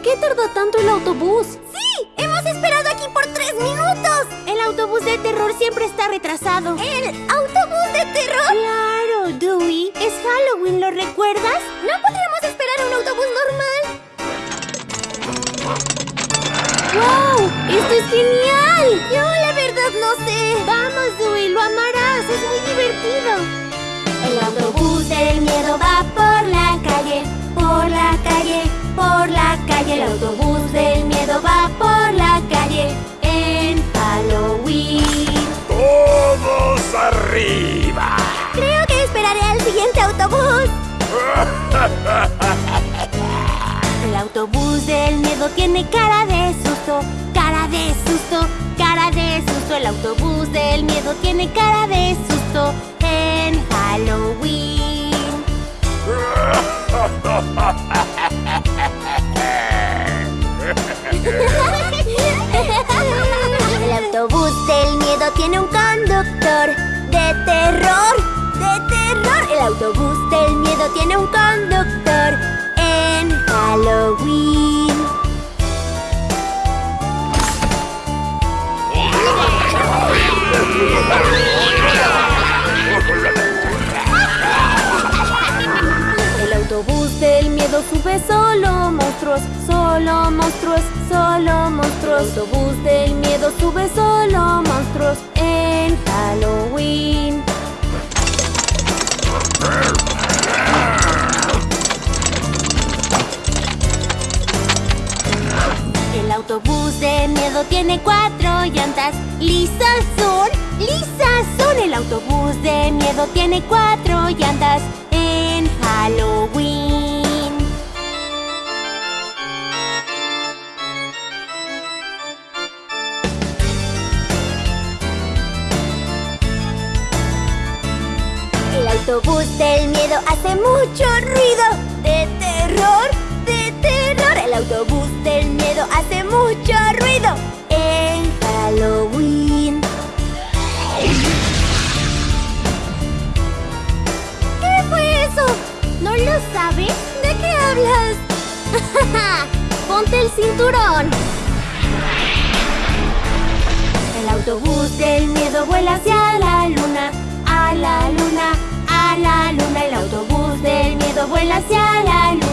¿Por qué tardó tanto el autobús? ¡Sí! ¡Hemos esperado aquí por tres minutos! El autobús de terror siempre está retrasado. ¿El autobús de terror? Claro, Dewey. Es Halloween, ¿lo recuerdas? ¿No podríamos esperar un autobús normal? ¡Wow! ¡Esto es genial! Yo la verdad no sé. Vamos, Dewey, lo amarás. Es muy divertido. Tiene cara de susto, cara de susto, cara de susto. El autobús del miedo tiene cara de susto en Halloween. El autobús del miedo tiene un conductor de terror, de terror. El autobús del miedo tiene un conductor en Halloween. Sube solo monstruos, solo monstruos, solo monstruos. Autobús del miedo sube solo monstruos en Halloween. El autobús de miedo tiene cuatro llantas. Lisas son, lisas son. El autobús de miedo tiene cuatro llantas autobús del miedo hace mucho ruido. De terror, de terror. El autobús del miedo hace mucho ruido en Halloween. ¿Qué fue eso? ¿No lo sabes? ¿De qué hablas? Ponte el cinturón. El autobús del miedo vuela hacia hacia la luna,